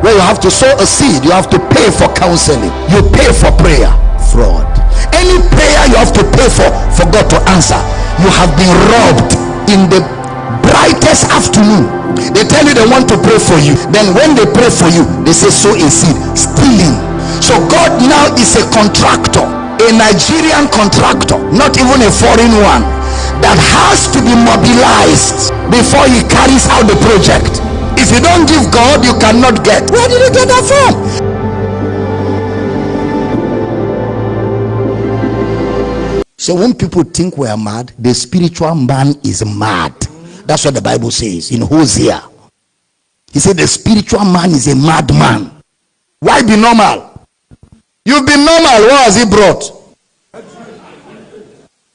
Where you have to sow a seed, you have to pay for counseling, you pay for prayer. Fraud. Any prayer you have to pay for, for God to answer, you have been robbed in the brightest afternoon. They tell you they want to pray for you. Then when they pray for you, they say sow a seed. Stealing. So God now is a contractor, a Nigerian contractor, not even a foreign one, that has to be mobilized before he carries out the project. If you don't give God, you cannot get. Where did you get that from? So when people think we are mad, the spiritual man is mad. That's what the Bible says in Hosea. He said the spiritual man is a madman. Why be normal? You've been normal. What has he brought?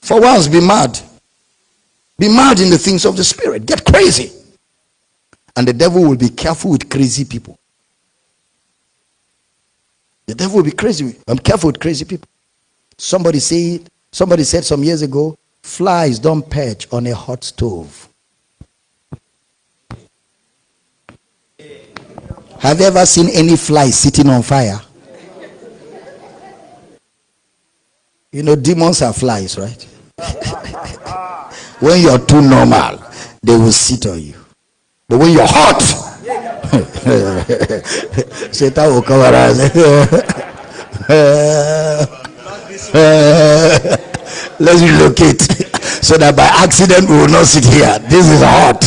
For once, be mad. Be mad in the things of the spirit. Get crazy. And the devil will be careful with crazy people. The devil will be crazy. I'm careful with crazy people. Somebody said, somebody said some years ago, flies don't perch on a hot stove. Have you ever seen any fly sitting on fire? You know, demons are flies, right? When you're too normal, they will sit on you. But when you're hot, Satan will come around. Let's relocate so that by accident we will not sit here. This is hot.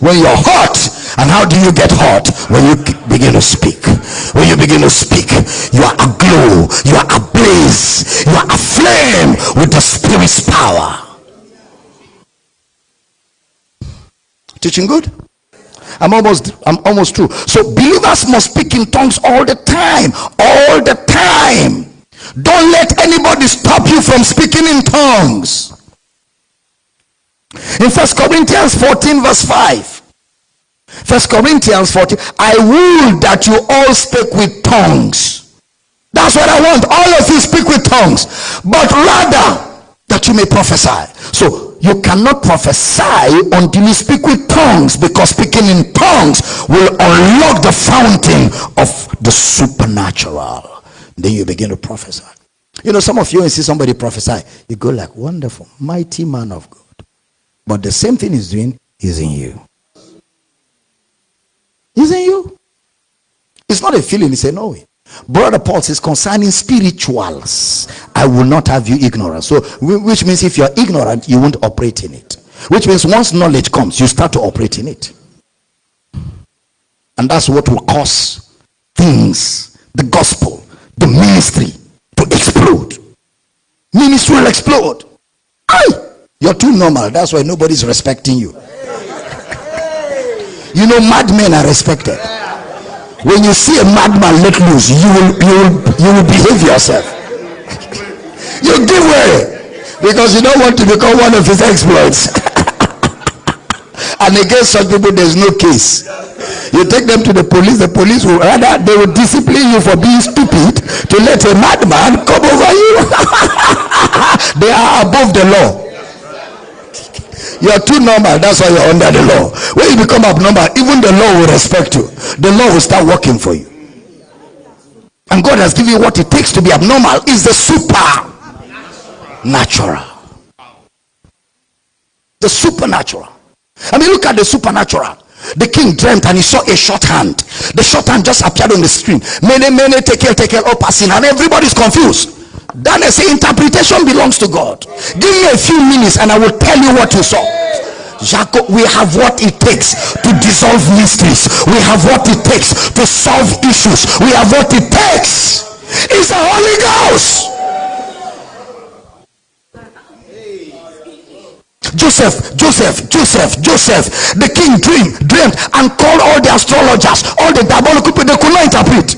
When you're hot, and how do you get hot? When you begin to speak. When you begin to speak, you are aglow, you are ablaze, you are aflame with the Spirit's power. Teaching good? I'm almost I'm almost through. So believers must speak in tongues all the time. All the time. Don't let anybody stop you from speaking in tongues. In First Corinthians 14, verse 5. First Corinthians 14. I would that you all speak with tongues. That's what I want. All of you speak with tongues. But rather that you may prophesy. So you cannot prophesy until you speak with tongues because speaking in tongues will unlock the fountain of the supernatural. Then you begin to prophesy. You know, some of you, see somebody prophesy, you go like, wonderful, mighty man of God. But the same thing he's doing is in you. Is in you. It's not a feeling, it's a knowing. Brother Paul says concerning spirituals, I will not have you ignorant. So, which means if you're ignorant, you won't operate in it. Which means once knowledge comes, you start to operate in it. And that's what will cause things, the gospel, the ministry to explode. Ministry will explode. Aye! You're too normal. That's why nobody's respecting you. You know, madmen are respected when you see a madman let loose you will you will you will behave yourself. You give way. Because you don't want to become one of his exploits. And against such people there's no case. You take them to the police the police will rather they will discipline you for being stupid to let a madman come over you. They are above the law you are too normal. That's why you're under the law. When you become abnormal, even the law will respect you. The law will start working for you. And God has given you what it takes to be abnormal is the supernatural. The supernatural. I mean, look at the supernatural. The king dreamt and he saw a short hand. The short hand just appeared on the screen. Mene, mene, tekel, tekel, all passing, and everybody's confused. Daniel say interpretation belongs to God. Give me a few minutes and I will tell you what you saw. Jacob, we have what it takes to dissolve mysteries. We have what it takes to solve issues. We have what it takes. It's the Holy Ghost. Joseph, Joseph, Joseph, Joseph. The king dreamed, dreamed, and called all the astrologers, all the diabolical people. They could not interpret.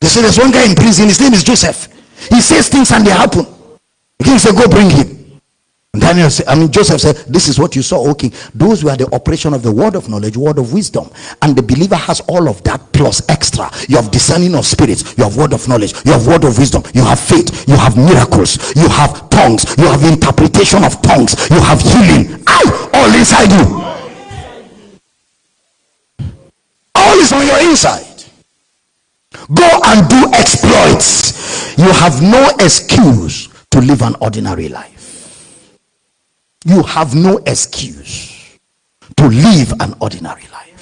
They said there's one guy in prison. His name is Joseph. He says things and they happen. The king said, Go bring him. Daniel said, I mean, Joseph said, This is what you saw, okay. Those were the operation of the word of knowledge, word of wisdom. And the believer has all of that plus extra. You have discerning of spirits, you have word of knowledge, you have word of wisdom, you have faith, you have miracles, you have tongues, you have interpretation of tongues, you have healing. All inside you. All is on your inside. Go and do exploits. You have no excuse to live an ordinary life you have no excuse to live an ordinary life.